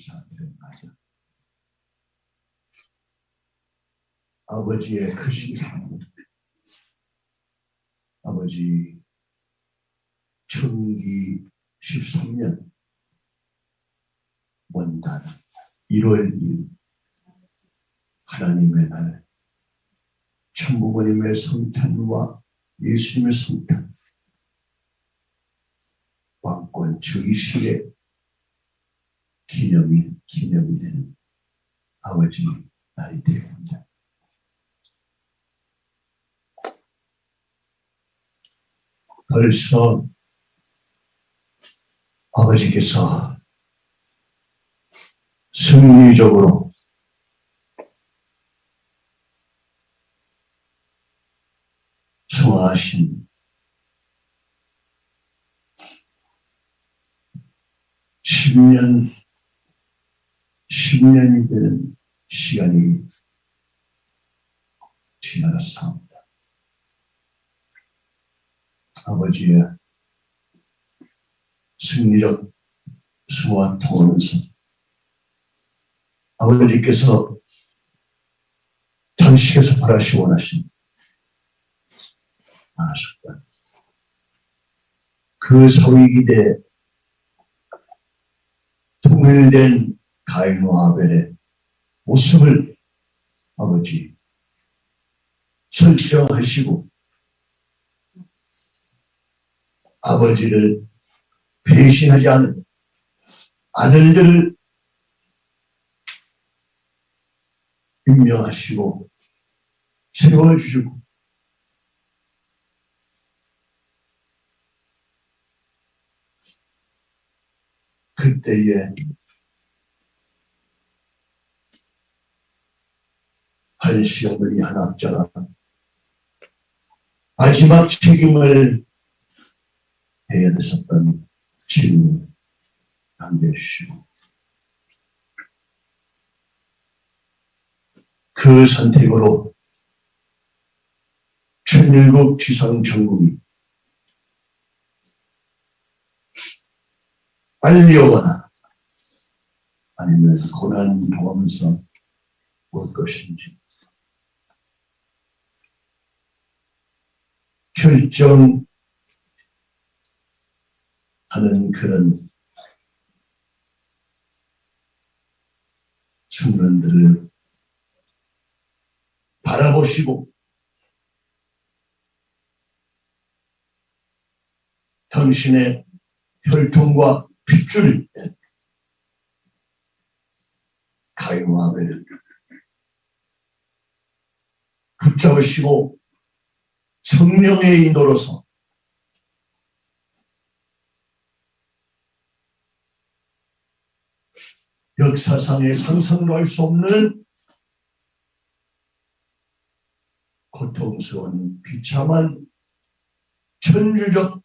감사드립니다. 아버지의 크신 사랑, 아버지 청기 13년 원단 1월 1일 하나님의 날 천부모님의 성탄과 예수님의 성탄 왕권 즉위식의 기념이 기념이 되는 아버지 날이 되었습니다. 벌써 아버지께서 승리적으로 소화하신 10년, 10년이 되는 시간이 지나갔습니다. 아버지의 승리적 수와 통하면서 아버지께서 장식에서 바라시 원하신 하셨다. 그 사위기대 통일된 가인과 아벨의 모습을 아버지 설정하시고 아버지를 배신하지 않은 아들들을 임명하시고 세워주시고 그때에 한 학자가 마지막 책임을 해야 됐었던 질문 남겨주시고. 그 선택으로 천일국 지상 전국이 빨리 오거나 아니면 고난 당하면서 올 것인지 결정하는 그런 순간들을 바라보시고 당신의 혈통과 핏줄을 가인과 아벨을 붙잡으시고 성령의 인도로서. 역사상에 상상도 할 수 없는 고통스러운 비참한 천주적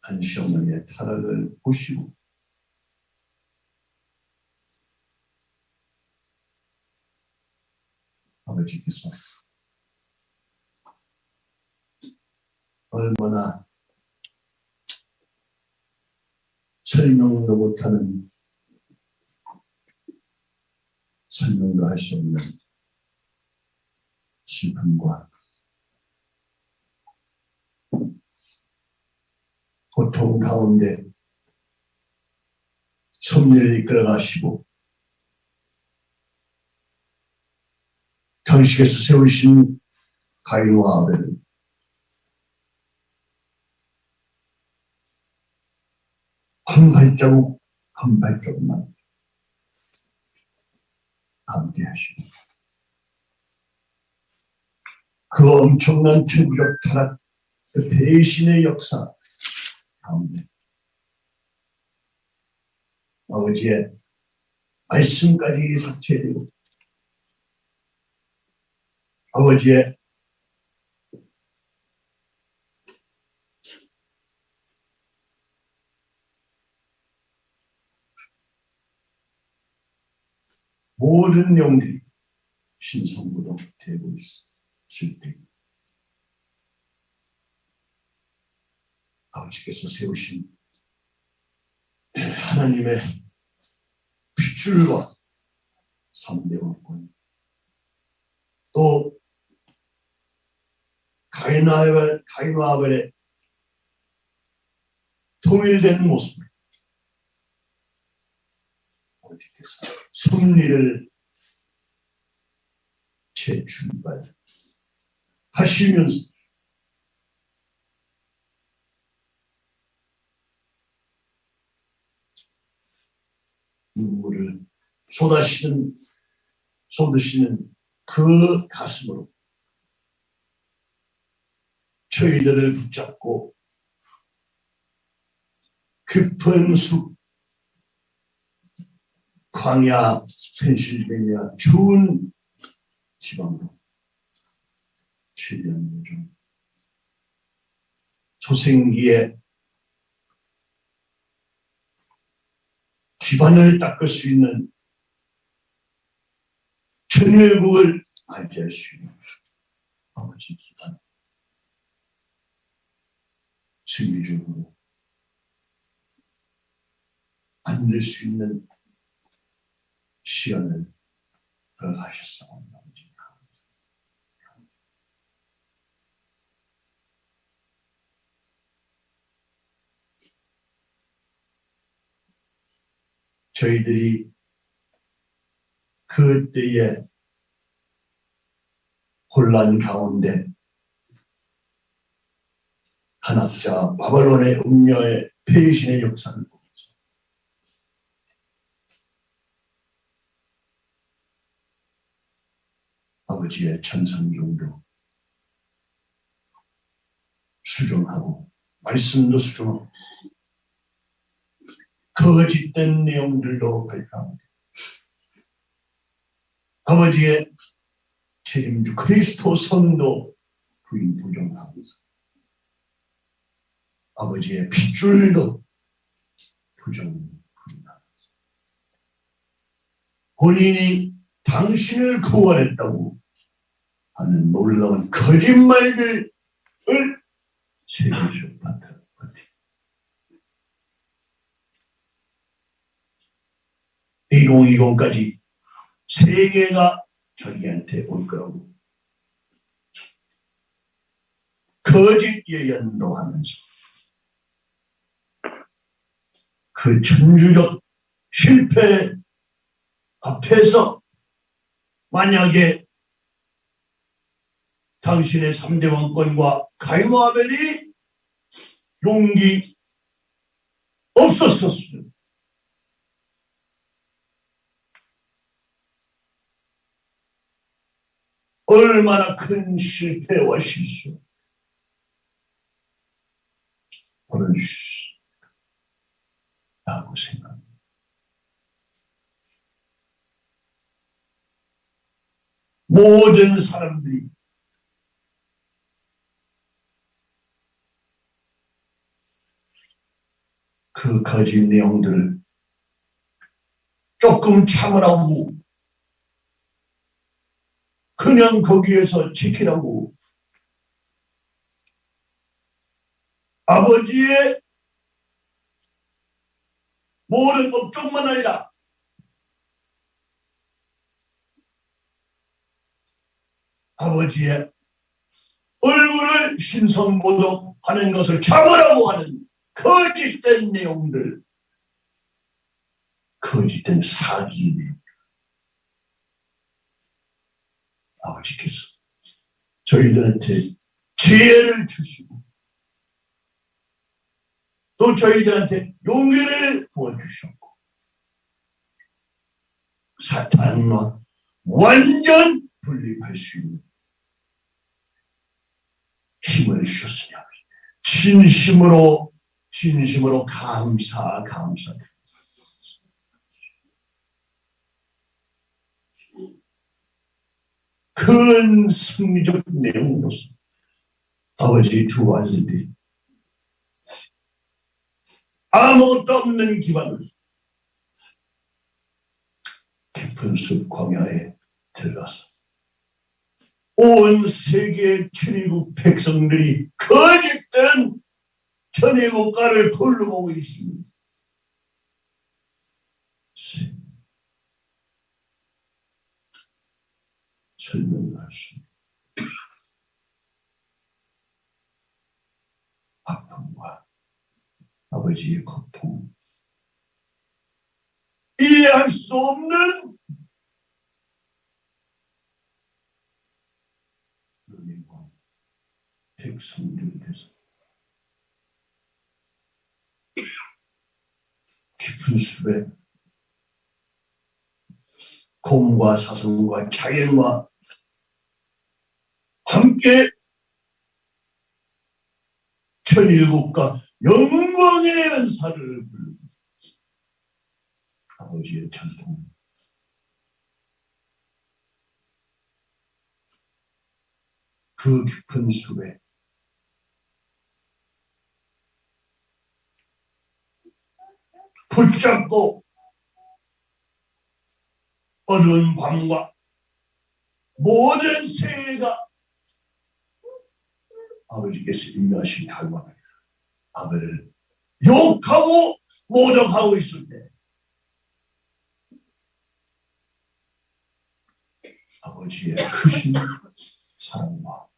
한 시어머니의 타락을 보시고 아버지께서 얼마나 설명도 못하는 설명도 할 수 없는 슬픔과 고통 가운데 섭리를 이끌어 가시고 당시에서 세우신 가인과 아벨을 한 발자국 한 발자국만 함께 하시고. 그 엄청난 천국적 타락 그 대신의 역사 가운데 아버지의 말씀까지 삭제되고 아버지의 모든 영들이 신성부로 되고 있을 때 아버지께서 세우신 하나님의 핏줄과 삼대원권 또 가인아벨, 가인아벨의 통일된 아버지께서 승리를 재출발 하시면서 눈물을 쏟아시는 쏟으시는 그 가슴으로 저희들을 붙잡고 깊은 숲 광야 펜실베니아 좋은 지방으로 7년 전 초생기에 기반을 닦을 수 있는 천일국을 맞이할 수 있는 아버지 승리적으로 만들 수 있는 시간을 허가하셨사옵니다. 저희들이 그때의 혼란 가운데 한학자 바벨론의 음녀의 배신의 역사를 보면서 아버지의 천성경도 수정하고 말씀도 수정하고 거짓된 내용들도 발표합니다. 아버지의 책임주 그리스도 성도 부인 부정하고 아버지의 핏줄도 부정 부인하고 본인이 당신을 구원했다고 하는 놀라운 거짓말들을 세계적 바탕 2020까지 세계가 자기한테 올 거라고 거짓 예언도 하면서 그 천주적 실패 앞에서 만약에 당신의 3대 왕권과 가이모아벨이 용기 없었었어요. 얼마나 큰 실패와 실수 오 늘 라고 생각합니다. 모든 사람들이 그 거짓 내용들을 조금 참으라고 그냥 거기에서 지키라고 아버지의 모든 업종만 아니라 아버지의 얼굴을 신성모독하는 것을 참으라고 하는 거짓된 내용들 거짓된 사기 내용. 아버지께서 저희들한테 지혜를 주시고 또 저희들한테 용기를 부어주셨고 사탄과 완전 분립할 수 있는 힘을 주셨으니 진심으로 진심으로 감사 감사드립니다. 큰 승리적 내용으로서 아버지 두 아들이 아무것도 없는 기반으로 깊은 숲 광야에 들어가서 온 세계 천일국 백성들이 거짓된 천의 국가를 부르고 계십니다. 설명할 수 아픔과 아버지의 고통 이해할 수 없는 그리고 백성들에서 깊은 숲에 곰과 사슴과 자연과 함께 천일국과 영광의 연사를 부르고 아버지의 전통. 그 깊은 숲에 붙잡고 어두운 밤과 모든 세계가 아버지께서 임명하신 갈망을 아버를 욕하고 모독하고 있을 때 아버지의 크신 사랑과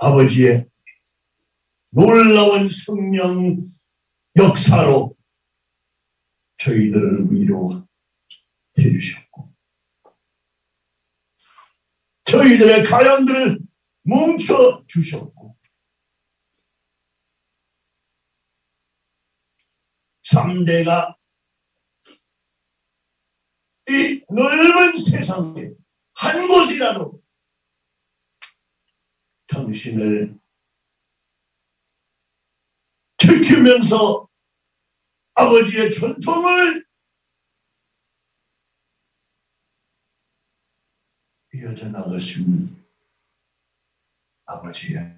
아버지의 놀라운 성령 역사로 저희들을 위로해 주셨고 저희들의 가연들을 뭉쳐 주셨고 삼대가 이 넓은 세상에 한 곳이라도 당신을 지키면서 아버지의 전통을 이어져 있는 아버지의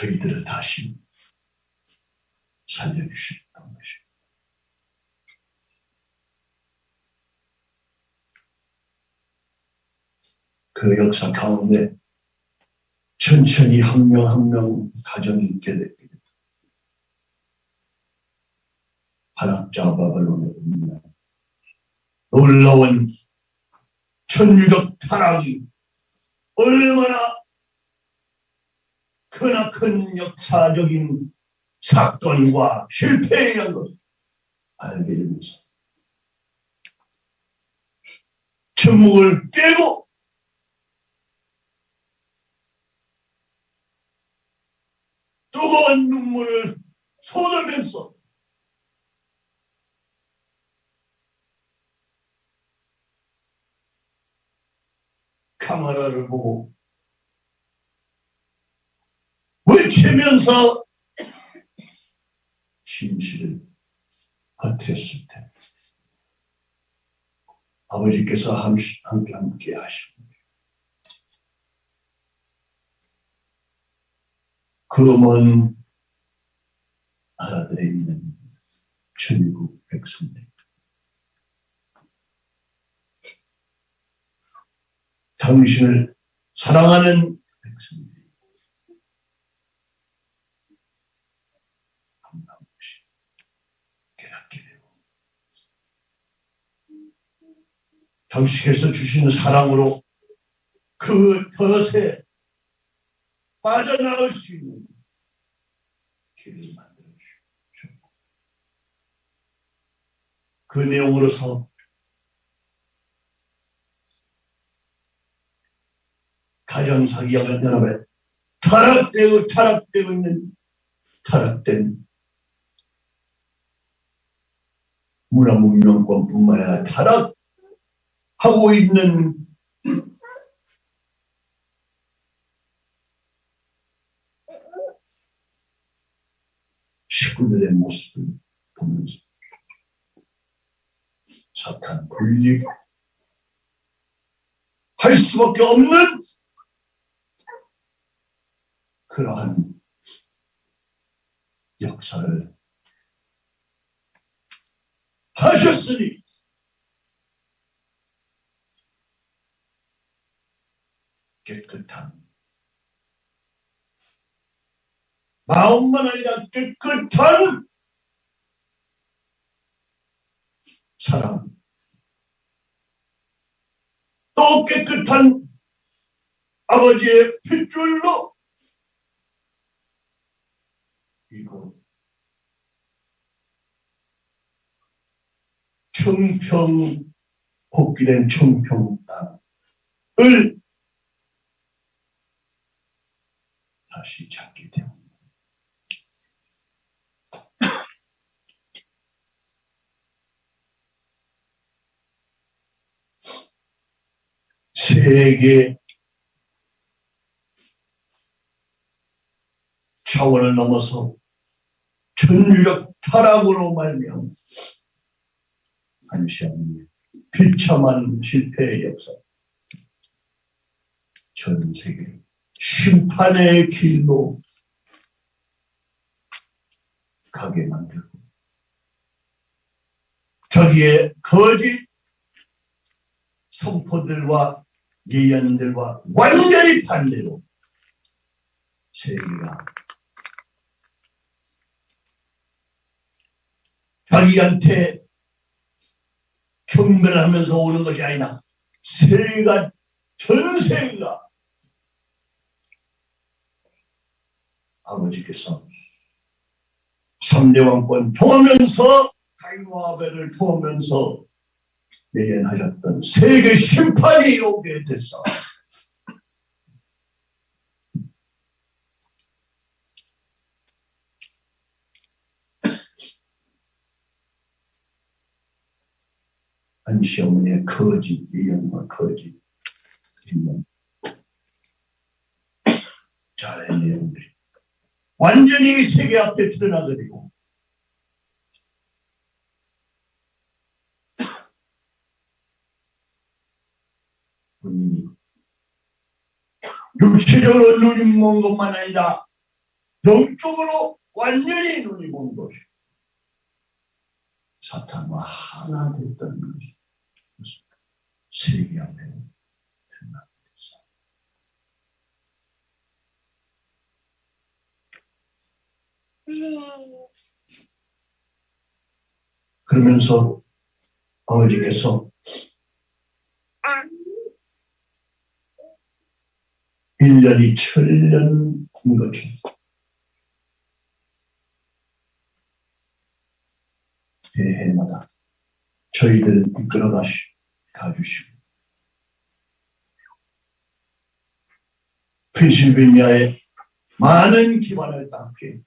저희들을 다시 살려주셨던 것입니다. 그 역사 가운데 천천히 한 명 한 명 가정이 있게 됩니다. 한학자 바벨론에 있는 놀라운 천유적 타락이 얼마나 크나큰 역사적인 사건과 실패이라는 것을 알게 되면서 침묵을 깨고 뜨거운 눈물을 쏟으면서 카메라를 보고 외치면서 진실을 버텼을 때 아버지께서 함께 함께 하십니다. 그먼 나라들에 있는 천국 백성들 당신을 사랑하는 백성들이 한없이 깨닫게 되고 당신께서 주시는 사랑으로 그 덫에 빠져나올 수 있는 길을 만들어 주셨고 그 내용으로서 가정사기하는 연합에 타락되고 타락되고 있는 타락된 문화 문명권뿐만 아니라 타락 하고 있는 식구들의 모습을 보면서 사탄 분리 할 수밖에 없는 그러한 역사를 하셨으니 깨끗한 마음만 아니라 깨끗한 사랑 또 깨끗한 아버지의 핏줄로 이곳 청평 복귀된 청평 땅을 다시 찾게 되옵니다. 세계 차원을 넘어서 전류적 타락으로 말미암아 안시아님 비참한 실패의 역사 전 세계 심판의 길로 가게 만들고 저기에 거짓 선포들과 예언들과 완전히 반대로 세계가 자기한테 경멸하면서 오는 것이 아니라 세계가 전세가 아버지께서 삼대왕권 통하면서 가인과 아벨을 통하면서 예언하셨던 세계 심판이 오게 됐어. 안시 어머니의 거짓 예언과 거짓 있는 자의 내용들이 완전히 세계 앞에 드러나버리고. 본인이 육체적으로 눈이 먼 것만 아니라 영적으로 완전히 눈이 먼 것이. 사탄과 하나 됐던 것이 세계 앞에 드러나게 됐어. 그러면서 아버지께서 1년이 천년 된 것처럼 해마다 저희들을 이끌어 가시, 가주시고. 펜실베니아의 많은 기반을 땅게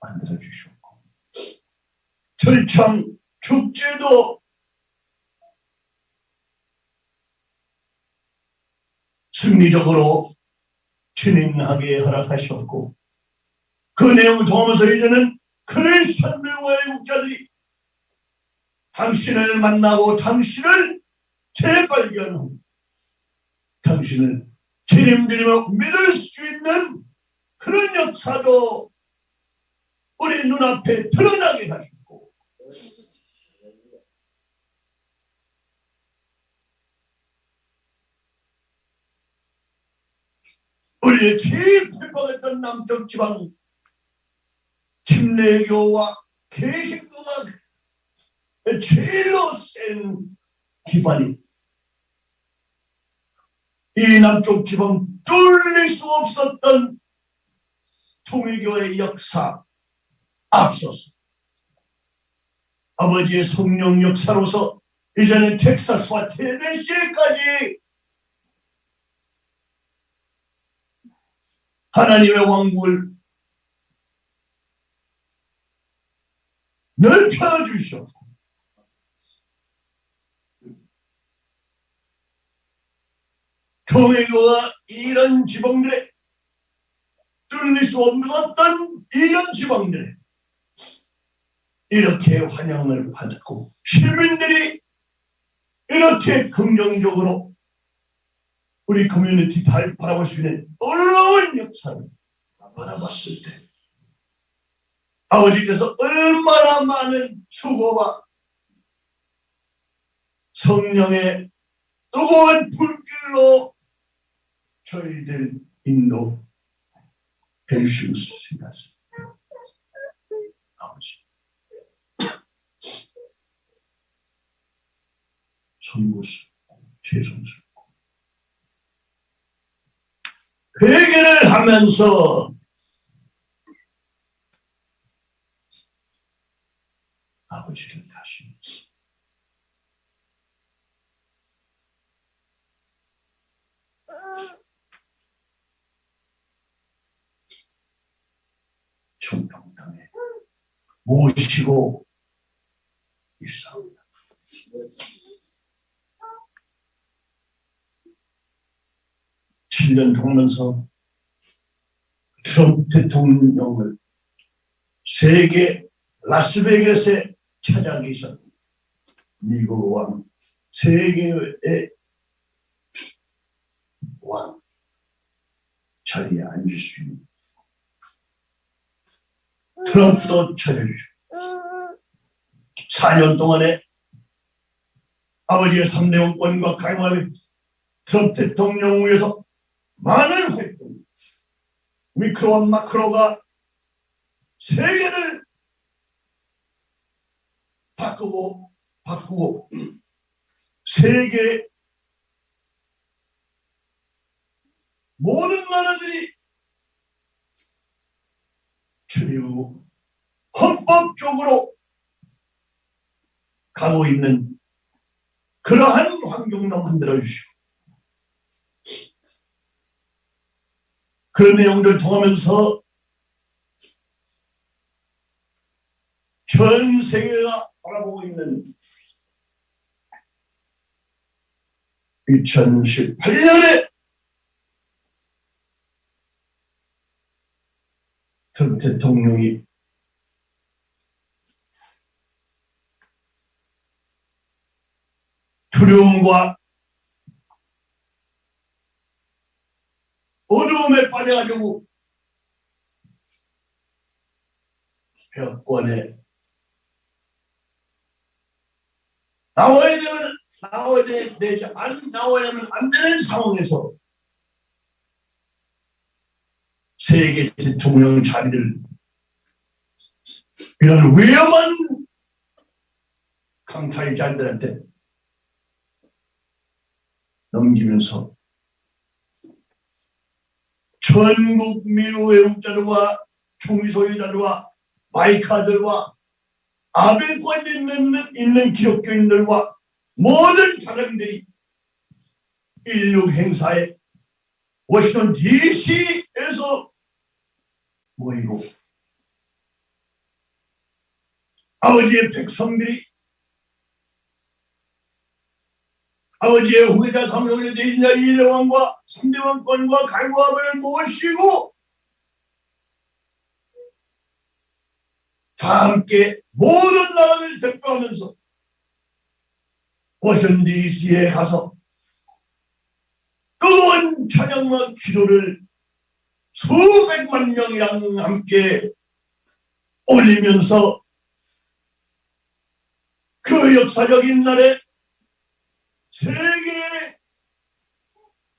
만들어 주셨고. 철창 축제도 승리적으로 진행하게 허락하셨고 그 내용을 통하면서 이제는 크리스천들과 애국자들이 당신을 만나고 당신을 재발견하고 당신을 주님들이며 믿을 수 있는 그런 역사도 우리 눈앞에 드러나게 하시고 우리의 제일 핍박했던 남쪽 지방 침례교와 개신교가 제일로 센 기반이 이 남쪽 지방 뚫릴 수 없었던 통일교의 역사 앞서서 아버지의 성령 역사로서 이제는 텍사스와 테네시까지 하나님의 왕국을 넓혀 주셨고 교회가 이런 지방들에 뚫릴 수 없었던 이런 지방들에 이렇게 환영을 받고 시민들이 이렇게 긍정적으로 우리 커뮤니티 바라볼 수 있는 놀라운 역사를 바라봤을 때 아버지께서 얼마나 많은 수고와 성령의 뜨거운 불길로 저희들 인도 해 주시면서 생각습니다. 아버지. 선구수, 죄송스럽고. 회개를 하면서 아버지를 다시 천평당에 모시고 있사옵니다. 7년 동면서 트럼프 대통령을 세계 라스베이거스에 찾아 계셨 미국 왕, 세계의 왕 자리에 앉을 수 있는 트럼프도 찾아주시고 4년 동안에 아버지의 3대 원권과 강화를 트럼프 대통령 위해서 많은 활동 미크로와 마크로가 세계를 바꾸고 바꾸고 세계 모든 나라들이 그리고 헌법적으로 가고 있는 그러한 환경도 만들어 주시고 그런 내용들 통하면서 전 세계가 바라보고 있는 2018년에 트럼프 대통령이 두려움과 어려움에 빠져가지고 폐업권에 나와야 되면 나와야 되지 안 나와야면 안 되는 상황에서 세계 대통령 자리를 이런 위험한 강타의자들한테 넘기면서 전국 민우 외국자들과 총리 소유자들과 마이카들과 아벨권 있는, 있는 기독교인들과 모든 사람들이 인류 행사에 워싱턴 DC에서 모이고 아버지의 백성들이 아버지의 후계자 삼성의 대신자 이대왕과 삼대왕권과 갈구아벨을 모시고 다 함께 모든 나라를 대표하면서 워싱턴 DC에 가서 뜨거운 찬양과 기도를 수백만 명이랑 함께 올리면서 그 역사적인 날에 세계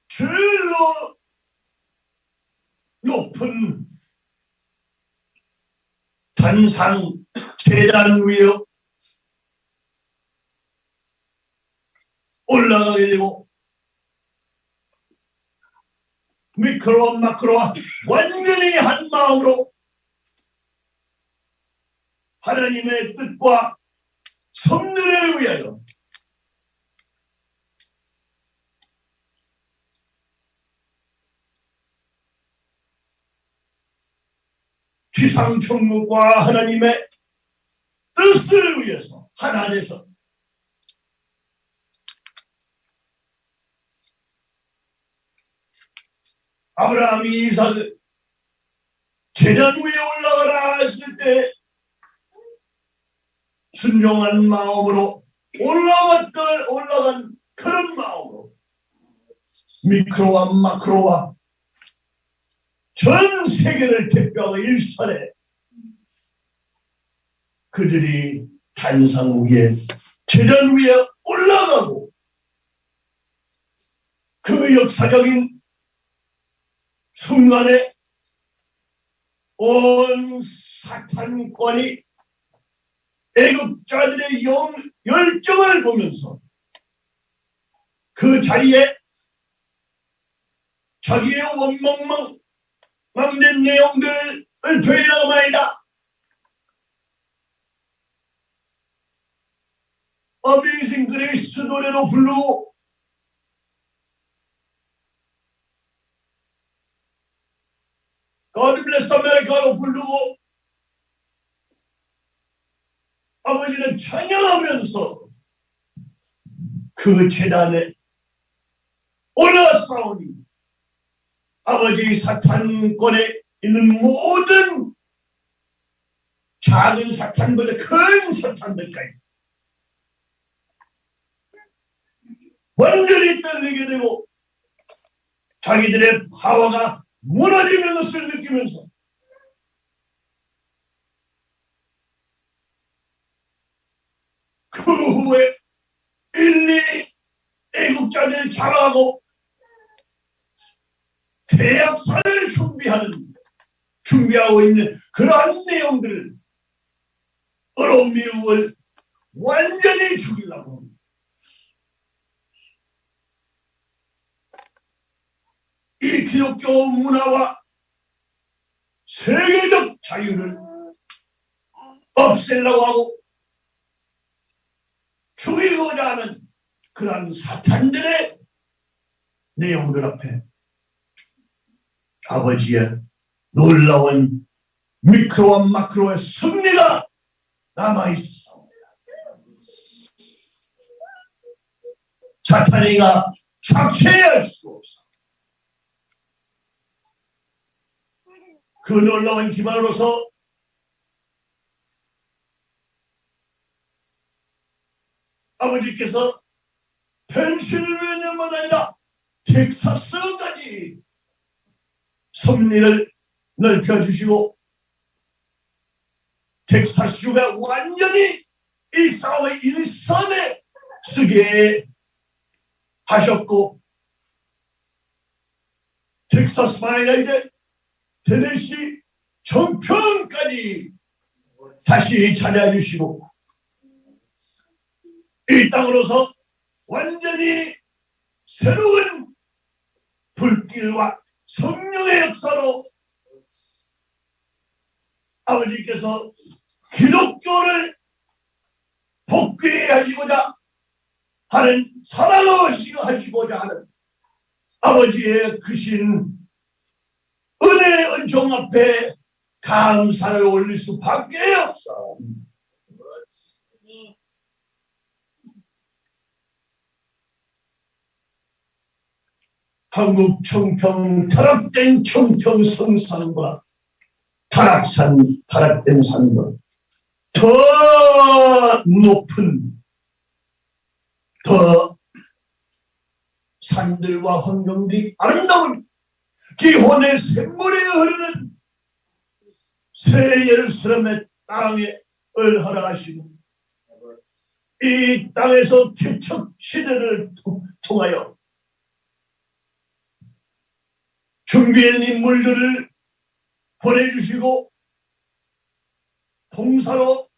제일로 높은 단상 재단 위에 올라가게 되고 미크로 마크로 완전히 한 마음으로 하나님의 뜻과 성들에 위하여 지상천국과 하나님의 뜻을 위해서 하나 돼서. 아브라함이 이삭을 재단 위에 올라가라 했을 때 순종한 마음으로 올라갔던 올라간 그런 마음으로 미크로와 마크로와 전 세계를 대표하고 일선에 그들이 단상 위에 재단 위에 올라가고 그 역사적인 순간에 온 사탄권이 애국자들의 영, 열정을 보면서 그 자리에 자기의 원망망 망된 내용들을 되나마이다. Amazing Grace 노래로 부르고 God bless America로 부르고 아버지는 찬양하면서 그 제단에 올라싸우니 아버지 사탄권에 있는 모든 작은 사탄보다 큰 사탄들까지 완전히 떨리게 되고 자기들의 파워가 무너지는 것을 느끼면서 그 후에 일일이 애국자들을 잡아가고 대학살을 준비하는 준비하고 있는 그러한 내용들을 어려운 미국을 완전히 죽이려고 합니다. 이 기독교 문화와 세계적 자유를 없애려고 하고 죽이고자 하는 그러한 사탄들의 내용들 앞에 아버지의 놀라운 미크로와 마크로의 승리가 남아있어. 사탄이가 착취할 수 없어. 그 놀라운 기반으로서 아버지께서 펜실베니아만 아니라 텍사스까지 섭리를 넓혀주시고 텍사스주가 완전히 이 싸움의 일선에 쓰게 하셨고 텍사스만 아니라 이제 테네시 정평까지 다시 찾아주시고 이 땅으로서 완전히 새로운 불길과 성령의 역사로 아버지께서 기독교를 복귀 하시고자 하는 사랑하시고자 하는 아버지의 크신 은혜의 은총 앞에 감사를 올릴 수밖에 없어. 한국 청평 타락된 청평 성산과 타락산 타락된 산과 더 높은 더 산들과 환경들이 아름다운 기혼의 샘물이 흐르는 새 예루살렘의 땅에 을 허락하시고 이 땅에서 개척 시대를 통하여 준비한 인물들을 보내주시고 봉사로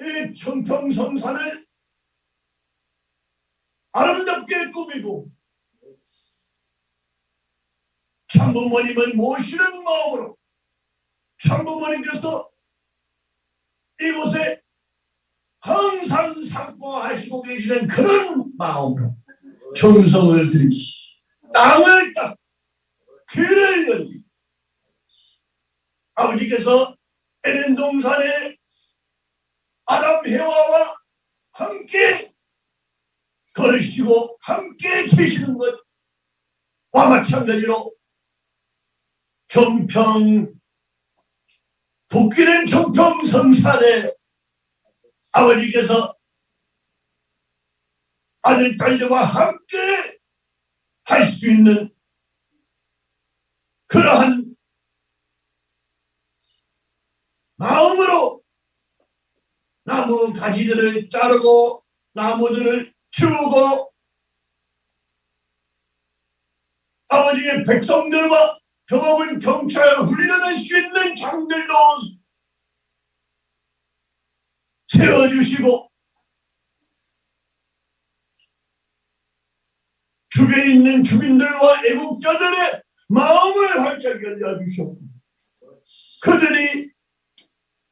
이 청평성산을 아름답게 꾸미고 참부모님을 모시는 마음으로 참부모님께서 이곳에 항상 상봉하시고 계시는 그런 마음으로 정성을 들이시 땅을 딱 길을 열리 아버지께서 에덴 동산에 아람 해와와 함께 걸으시고 함께 계시는 것과 마찬가지로 정평 복귀된 정평 성산에 아버지께서 아들 딸들과 함께 할 수 있는 그러한 마음으로 나무 가지들을 자르고 나무들을 키우고 아버지의 백성들과 경험은 경찰 훈련할 수 있는 장들도 세워주시고 주변에 있는 주민들과 애국자들의 마음을 활짝 열려주셨고 그들이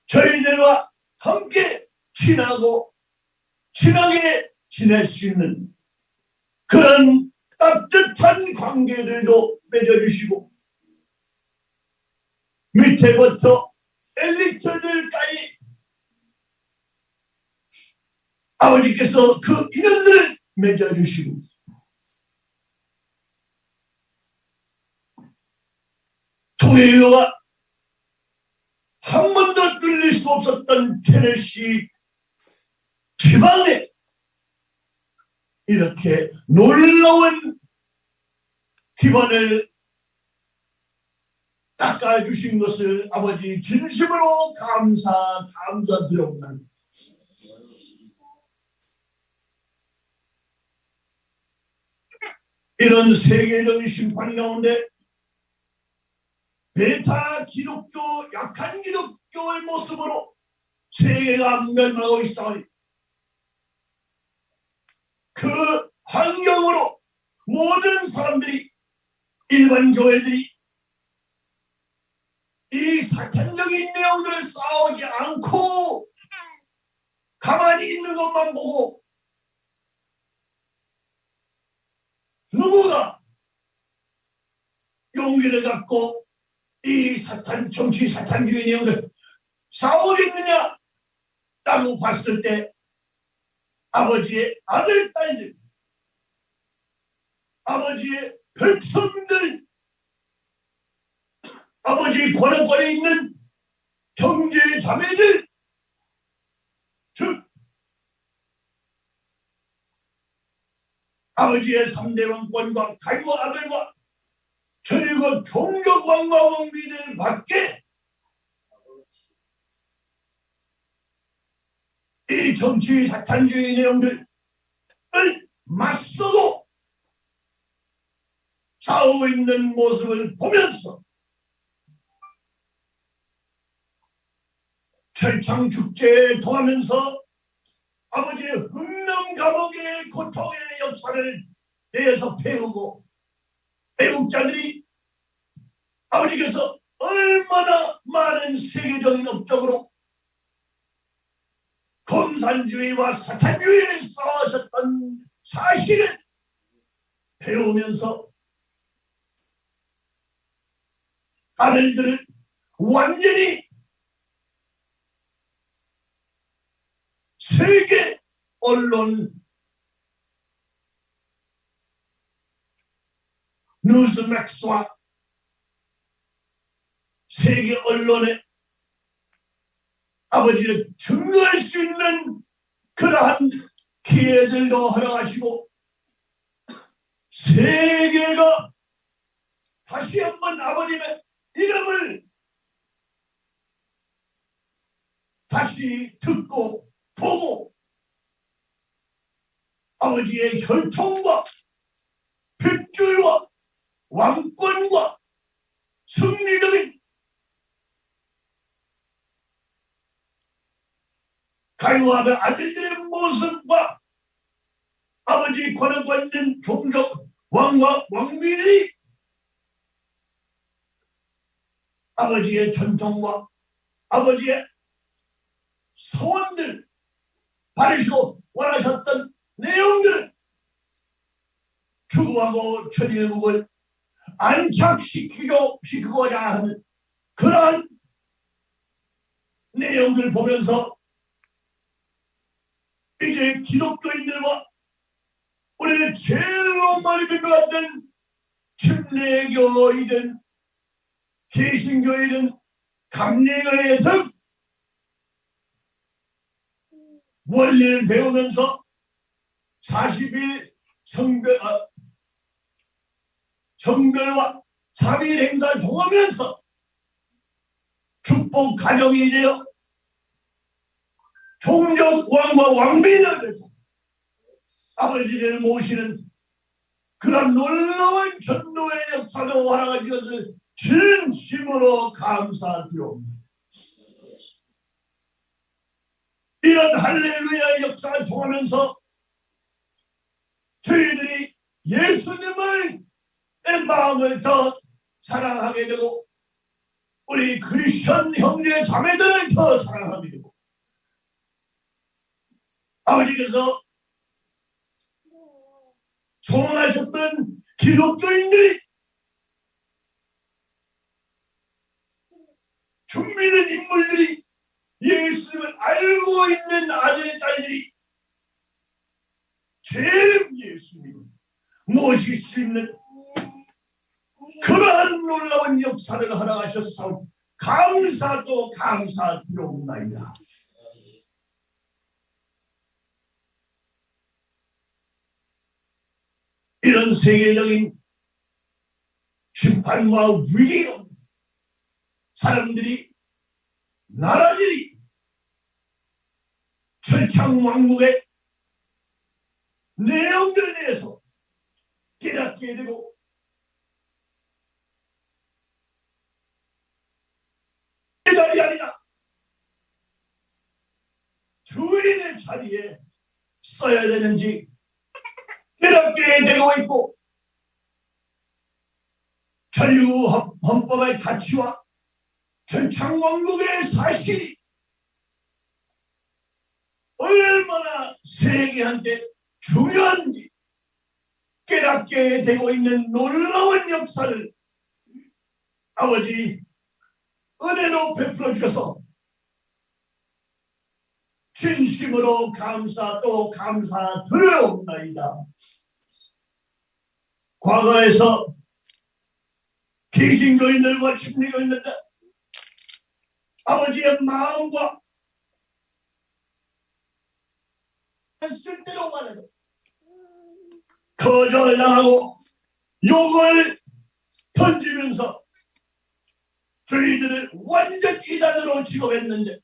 저희들과 함께 친하고 친하게 지낼 수 있는 그런 따뜻한 관계들도 맺어주시고 밑에부터 엘리트들까지 아버지께서 그 인원들을 맺어주시고 통일교가 한 번도 뚫릴 수 없었던 테네시 지방에 이렇게 놀라운 기반을 닦아주신 것을 아버지 진심으로 감사 감사드립니다. 이런 세계적인 심판 가운데 베타 기독교 약한 기독교의 모습으로 세계가 멸망하고 있사오니 그 환경으로 모든 사람들이 일반 교회들이 이 사탄적인 내용들을 싸우지 않고 가만히 있는 것만 보고 누구가 용기를 갖고 이 사탄 정치 사탄주의 내용을 싸우겠느냐? 라고 봤을 때 아버지의 아들 딸들 아버지의 백성들 아버지 권한권에 있는 형제 자매들 즉 아버지의 3대 왕권과 가이와 아들과 천일과 종교관과 왕비들 밖에 이 정치 사탄주의 내용들을 맞서고 싸우고 있는 모습을 보면서 철창 축제에 통하면서 아버지의 흑남 감옥의 고통의 역사를 내에서 배우고 애국자들이 아버지께서 얼마나 많은 세계적인 업적으로 공산주의와 사탄주의를 싸우셨던 사실을 배우면서 아들들을 완전히 세계 언론 뉴스 맥스와 세계 언론에 아버지를 증거할 수 있는 그러한 기회들도 허락하시고 세계가 다시 한번 아버님의 이름을 다시 듣고 보고 아버지의 혈통과 핏줄과 왕권과 승리적인 가요하는 아들들의 모습과 아버지 권한과 있는 종족 왕과 왕비들이 아버지의 전통과 아버지의 소원들 바르시고 원하셨던 내용들을 추구하고 천일국을 안착시키고 시키고자 하는 그러한 내용들 보면서 이제 기독교인들과 우리는 제일로 많이 비교하던 침례교이든 개신교이든 감리교의 등 원리를 배우면서 40일 성별, 아, 성별과 3일 행사를 통하면서 축복 가정이 되어 종족 왕과 왕비를 아버지를 모시는 그런 놀라운 전도의 역사로 활용한 것을 진심으로 감사드립니다. 이런 할렐루야 역사를 통하면서 저희들이 예수님을 내 마음을 더 사랑하게 되고 우리 크리스천 형제 자매들을 더 사랑하게 되고 아버지께서 소원하셨던 기독교인들이 준비는 인물들이 예수님을 알고 있는 아들의 딸들이 제일 예수님 모실 수 있는 그러한 놀라운 역사를 허락하셨사오 감사도 감사드리옵나이다. 이런 세계적인 심판과 위기가 사람들이 나라들이 철창왕국의 내용들에 대해서 깨닫게 되고 자리 아니라 주인의 자리에 써야 되는지 깨닫게 되고 있고 자유 헌법의 가치와 전창왕국의 사실이 얼마나 세계한테 중요한지 깨닫게 되고 있는 놀라운 역사를 아버지 은혜로 베풀어 주셔서 진심으로 감사 또 감사 드려옵나이다. 과거에서 개신교인들과 침례교인들 아버지의 마음과 쓸데로 말해도 거절당하고 욕을 던지면서 저희들을 완전 이단으로 취급했는데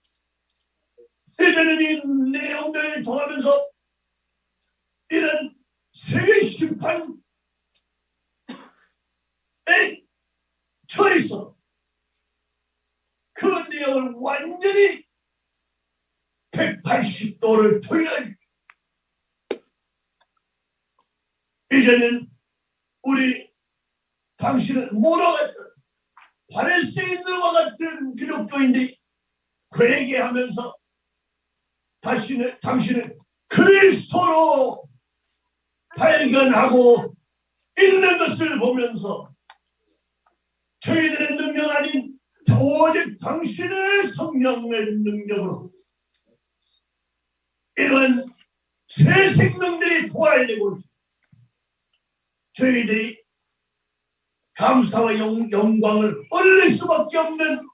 이제는 이 내용들을 통하면서 이런 세계 심판에 처해서 그 내용을 완전히 180도를 돌려. 이제는 우리 당신은 뭐라고 바레스인들과 같은 기독교인들이 회개하면서 다시는 당신을 그리스도로 발견하고 있는 것을 보면서 저희들의 능력 아닌 오직 당신의 성령의 능력으로 이런 새 생명들이 부활되고 저희들이 감사와 영, 영광을 올릴 수밖에 없는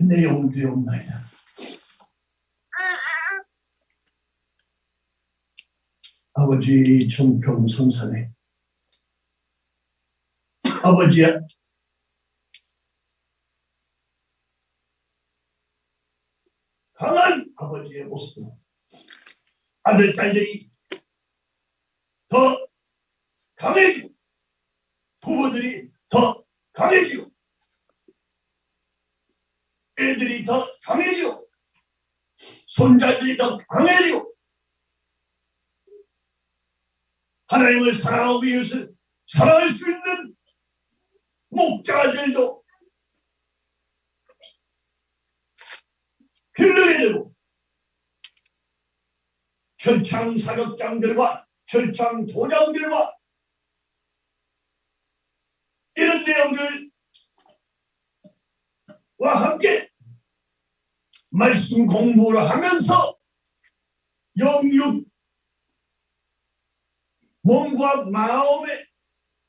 내용들이옵나이다. 아버지 정평성산에 아버지야 강한 아버지의 모습 아들 딸들이 더 강해지고 부부들이 더 강해지고 애들이 더 강해지고 손자들이 더 강해지고 하나님을 사랑하고 이웃을 사랑할 수 있는 목자들도 길르게 되고 철창 사격장들과 절창 도장들과 이런 내용들과 함께 말씀 공부를 하면서 영육 몸과 마음에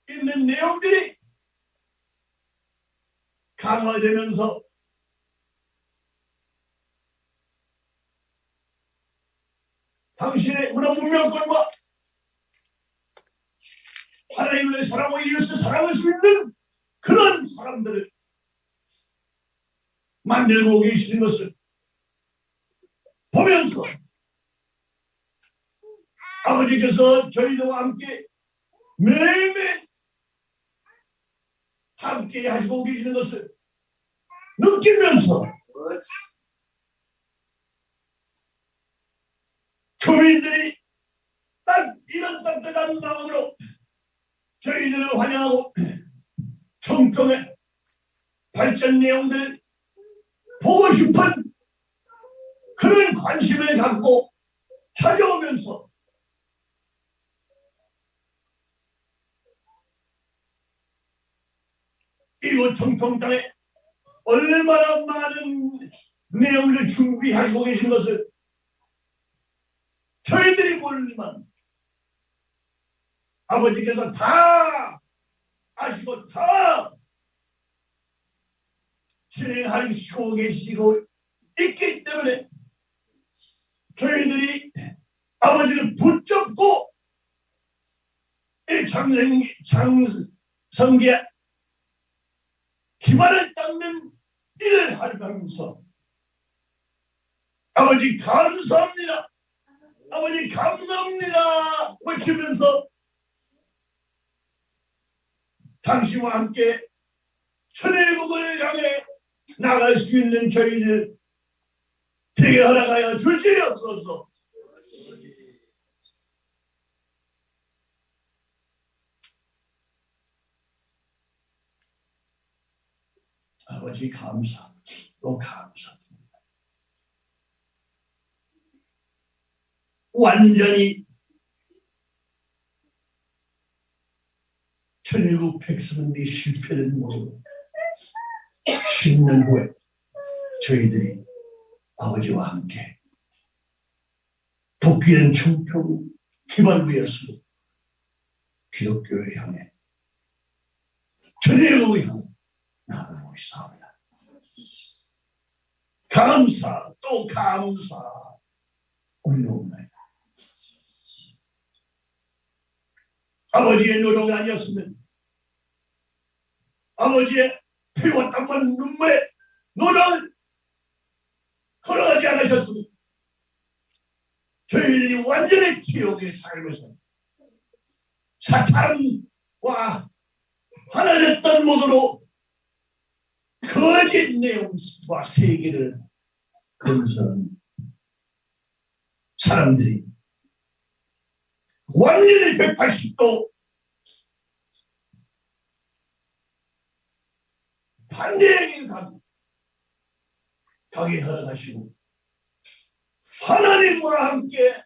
있는 내용들이 강화되면서 당신의 문화 문명권과 하나님을 사랑하고 이웃을 사랑할 수 있는 그런 사람들을 만들고 계시는 것을 보면서 아버지께서 저희들과 함께 매일매일 함께 하시고 계시는 것을 느끼면서 교민들이 딱 이런 따뜻한 마음으로 저희들을 환영하고 청평의 발전 내용들 보고 싶은 그런 관심을 갖고 찾아오면서 이곳 청평 땅에 얼마나 많은 내용을 준비하고 계신 것을 저희들이 모르지만 아버지께서 다 아시고 다 진행하시고 계시고 있기 때문에 저희들이 아버지를 붙잡고 이 장성기 장성기에 기반을 닦는 일을 하면서 아버지 감사합니다. 아버지 감사합니다. 외치면서 당신과 함께 천일국을 향해 나갈 수 있는 저희들 되게 허락하여 주시옵소서. 아버지 감사, 또 감사드립니다. 완전히 천일국 백성들이 실패된 모습 10년 후에 저희들이 아버지와 함께 복귀된 청평 위에서 기독교를 향해 천일국을 향해 나아가고 있사옵니다. 감사 또 감사 올려옵니다. 아버지의 노력이 아니었으면 아버지의 피와 땀과 눈물의 노력을 걸어가지 않으셨으면 저희들이 완전히 지옥의 삶에서 사탄과 하나 됐던 모습으로 거짓 내용과 세계를 건설한 사람들이 완전히 180도 반대의 길 가고 가게 허락하시고 하나님과 함께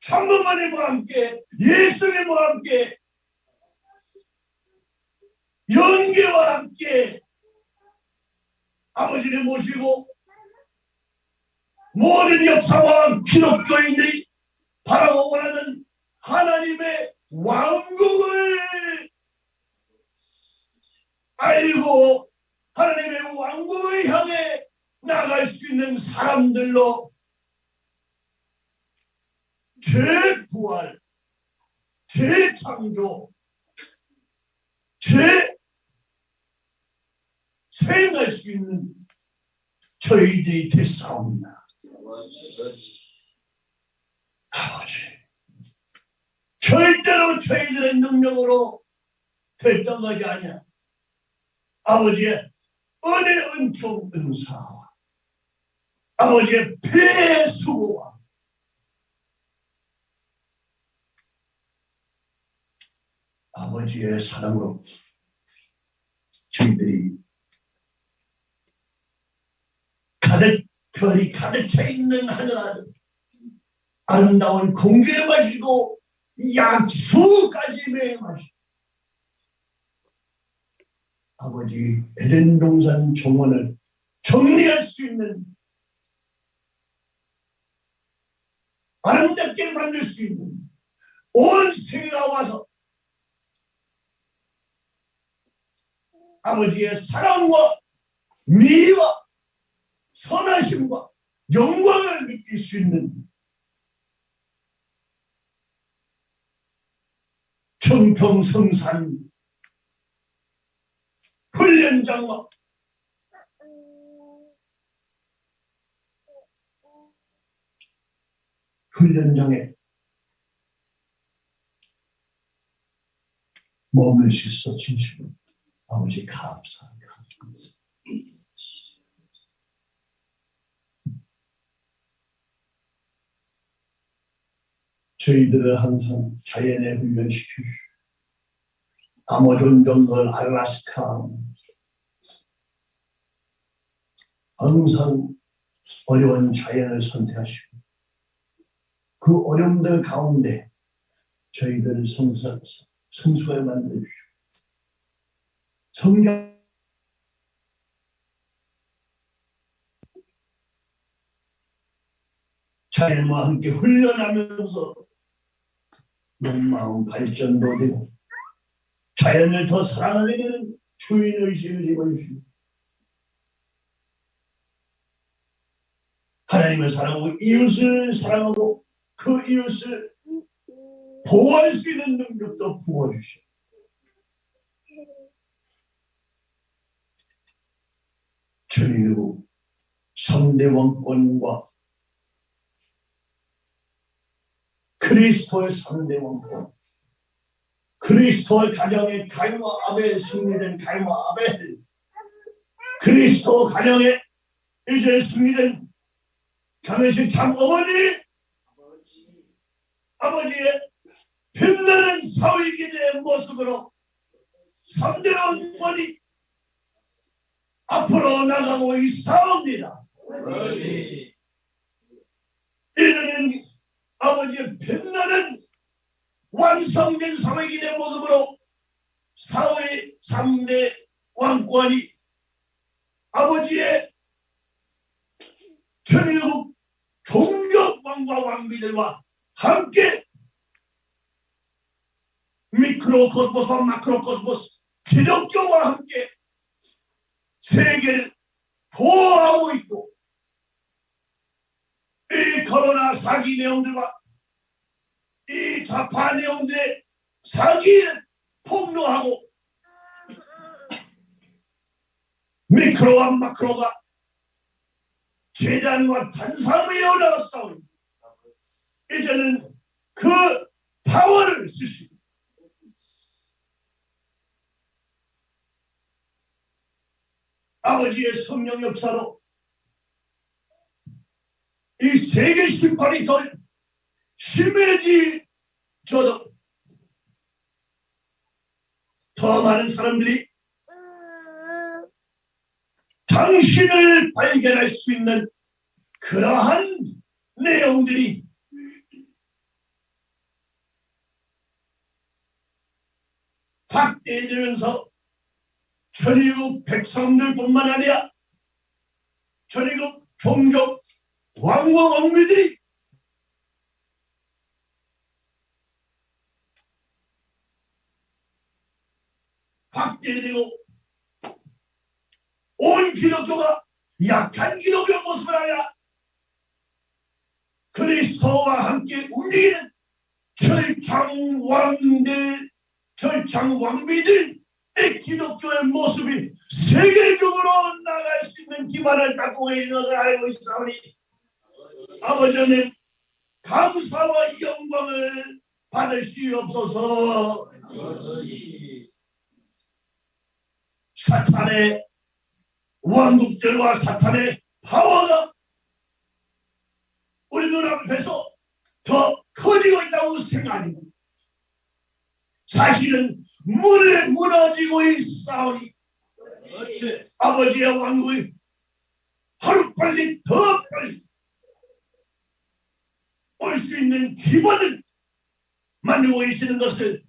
참부모님과 함께 예수님과 함께 연계와 함께 아버지를 모시고 모든 역사와 기독교인들이 바라고 원하는 하나님의 왕국을 알고 하나님의 왕국을 향해 나갈 수 있는 사람들로 재부활, 재창조, 재 수행할 수 있는 저희들이 됐사옵니다. 아버지, 절대로 저희들의 능력으로 됐던 것이 아니야. 아버지의 은혜 은총 은사와 아버지의 배 수고와 아버지의 사랑으로 저희들이 가득 별이 가득 차 있는 하늘 아 래 름다운 공기를 마시고 약수까지 매 마시고. 아버지 에덴 동산 정원을 정리할 수 있는 아름답게 만들 수 있는 온 세계가 와서 아버지의 사랑과 미와 선하심과 영광을 느낄 수 있는 청평성산 훈련장과 훈련장에 머물 수 있어 진심으로 아버지 감사합니다. 저희들을 항상 자연에 훈련시키시고 아마존 정글 알라스카 항상 어려운 자연을 선택하시고 그 어려움들 가운데 저희들을 성사, 성수에 만들어주시고 성경 자연과 함께 훈련하면서 마음 발전도 되고 자연을 더 사랑하게 되는 주인의식을 집어주시고 하나님을 사랑하고 이웃을 사랑하고 그 이웃을 보호할 수 있는 능력도 부어주시고 천일국 성대 왕권과 그리스도의 성대 왕권 그리스도의 가정의 가인과 아벨 승리된 가인과 아벨. 그리스도 가정의 이제 승리된 가면식 참 어머니. 아버지의 빛나는 사위기의 모습으로 3대 원권이 앞으로 나가고 있사옵니다. 이르는 아버지의 빛나는 완성된 사회기의 모습으로 사회 3대 왕권이 아버지의 천일국 종교 왕과 왕비들과 함께 미크로코스모스와 마크로코스모스 기독교와 함께 세계를 보호하고 있고 이 코로나 사기 내용들과 이 좌파 내용들의 사기를 폭로하고 미크로와 마크로가 재단과 단상 위에 올라갔사오니 이제는 그 파워를 쓰시고 아버지의 성령 역사로 이 세계 심판이 더 심해지저도 더 많은 사람들이 당신을 발견할 수 있는 그러한 내용들이 확대되면서 천의국 백성들 뿐만 아니라 천의국 종족 왕과 왕비들이 확대되고 온 기독교가 약한 기독교 모습을 아니라 그리스도와 함께 움직이는 철창 왕들, 철창 왕비들 기독교의 모습이 세계적으로 나갈 수 있는 기반을 닦고 있는 것을 알고 있사오니 아버지는 감사와 영광을 받으시옵소서 사탄의 왕국들과 사탄의 파워가 우리 눈앞에서 더 커지고 있다고 생각합니다. 사실은 문에 무너지고 있사오니 아버지의 왕국이 하루빨리 더 빨리 올 수 있는 기본을 만들고 계시는 것을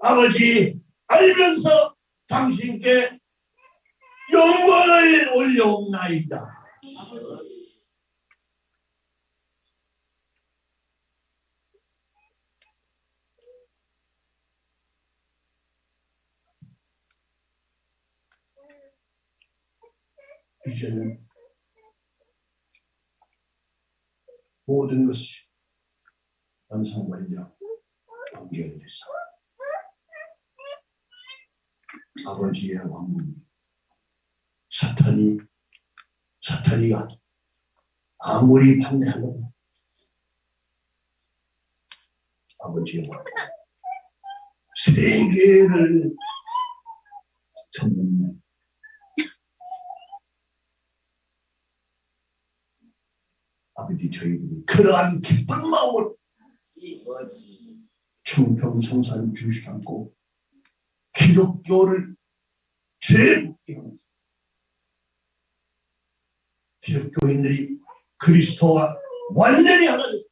아버지 알면서 당신께 영광을 올려옵나이다. 이제는 모든 것이 완성완료 연결돼서 아버지의 왕국이 사탄이 사탄이가 아무리 반대하면 아버지의 말 세계를 전문 아버지 저희들이 그러한 기쁜 마음을 충평성산 주시 않고 기독교를 재붙게 하면서 기독교인들이 그리스도와 완전히 하나돼서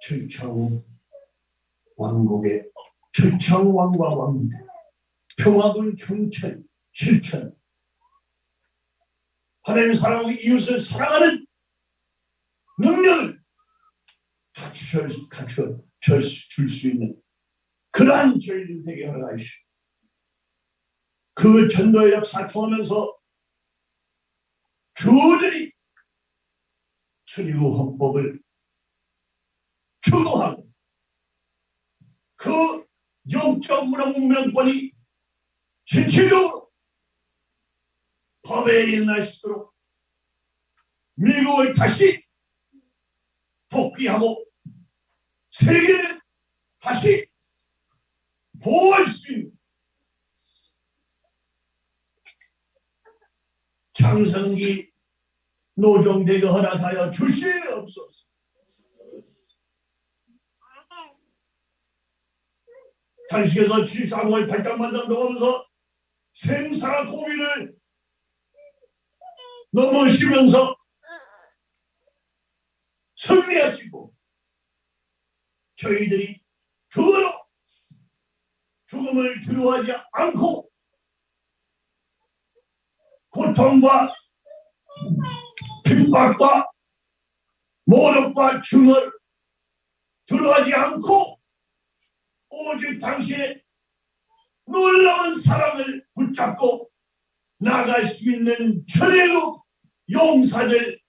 철창 왕국의 철창 왕과 왕대 평화군 경찰 실천 하나님 사랑하고 이웃을 사랑하는 능력을 갖추어 갖추어 줄수 있는 그러한 저희들 되게 허락하시오. 그 전도의 역사 통하면서 주들이 천리구 헌법을 주도하고 그 영적 문화 문명권이 실질적으로 법에 일어날 수 있도록 미국을 다시 복귀하고 세계를 다시 보호할 수 있는 장성기 노정대가 허락하여 주시옵소서. 당시에서 칠상호의 발당만장 넘으면서 생사 고민을 넘으시면서 승리하시고 저희들이 그거로 죽음을 두려워하지 않고 고통과 핍박과 모독과 증을 두려워하지 않고 오직 당신의 놀라운 사랑을 붙잡고 나갈 수 있는 천혜국 용사들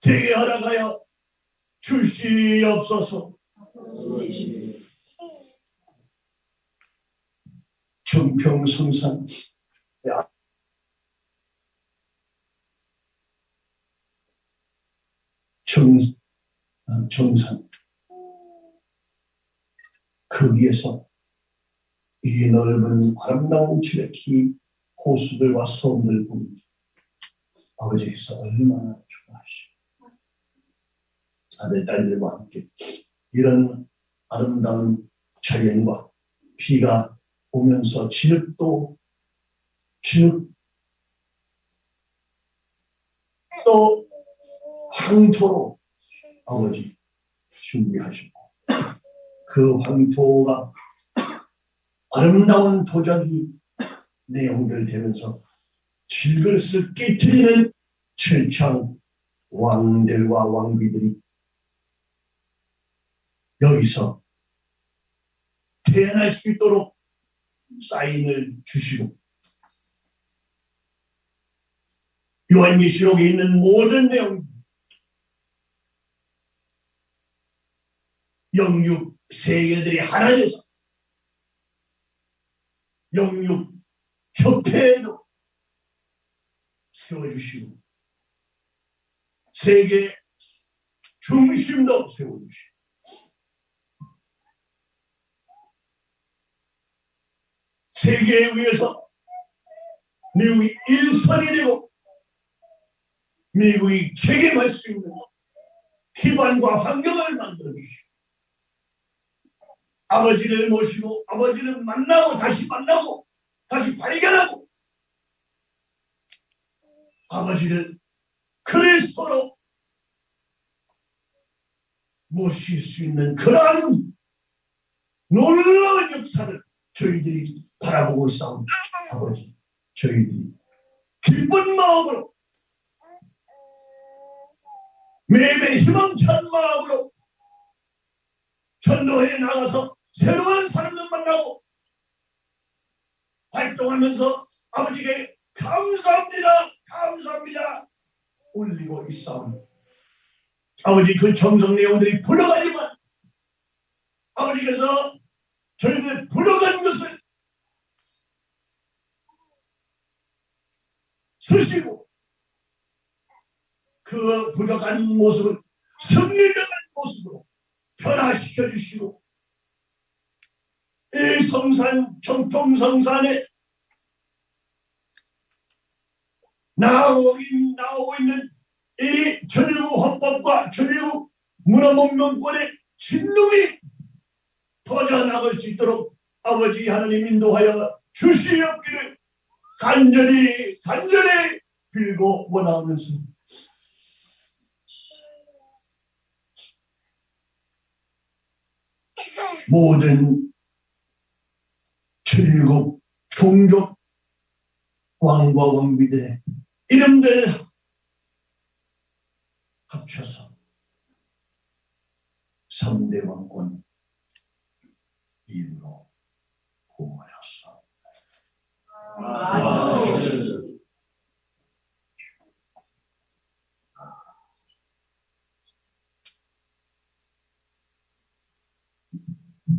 되게 허락하여 주시옵소서. 정평성산. 정, 어, 정산. 거기에서 이 넓은 아름다운 지레키 호수들과 섬들 보니 아버지께서 얼마나 좋아하시고 아들 딸들과 함께 이런 아름다운 자연과 비가 오면서 진흙도 진흙 또 황토로 아버지 준비하시고 그 황토가 아름다운 도자기 내용들 되면서 질그릇을 깨뜨리는 철창 왕들과 왕비들이 여기서 태어날 수 있도록 사인을 주시고 요한계시록에 있는 모든 내용 영육 세계들이 하나 돼서 영육 협회에도 세워주시고 세계 중심도 세워주시고 세계에 의해서 미국이 일선이 되고 미국이 책임할 수 있는 기반과 환경을 만들어 주시고 아버지를 모시고 아버지를 만나고 다시 만나고 다시 발견하고 아버지를 그리스도로 모실 수 있는 그러한 놀라운 역사를 저희들이 바라보고 있사옵니다. 아버지 저희들이 기쁜 마음으로 매매 희망찬 마음으로 전도에 나가서 새로운 사람들 만나고 활동하면서 아버지께 감사합니다 감사합니다 올리고 있사옵니다. 아버지 그 정성 내용들이 불러가지만 아버지께서 저희들 불러간 것을 쓰시고 그 부족한 모습을 승리적인 모습으로 변화시켜 주시고 이 성산 청평성산에 나오고, 있- 나오고 있는 이 천일국 헌법과 천일국 문화문명권의 진동이 퍼져나갈 수 있도록 아버지 하나님 인도하여 주시옵기를 간절히 간절히 빌고 원하면서. 모든 천일국 종족 왕과 왕비들의 이름들 합쳐서 3대 왕권 이름으로 구원해 啊